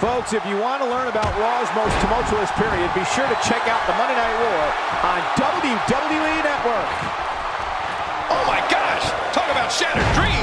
Folks, if you want to learn about Raw's most tumultuous period, be sure to check out the Monday Night War on WWE Network. Oh my gosh! Talk about shattered dreams!